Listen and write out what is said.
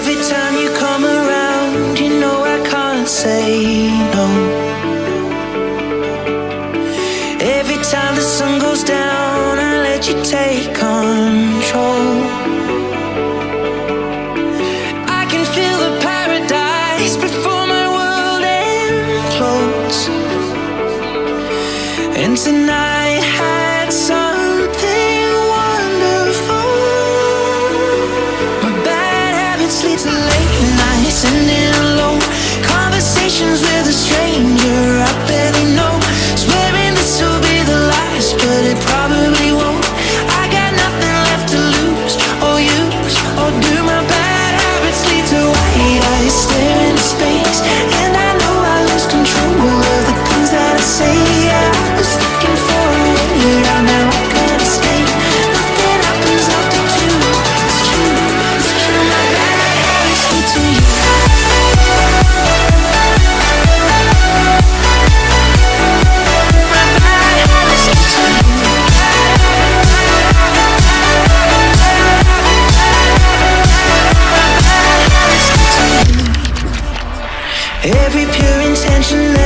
Every time you come around, you know I can't say no. Every time the sun goes down, I let you take control. I can feel the paradise before my world implodes. And tonight had something habits lead late nights and in alone. Conversations with a stranger Every pure intention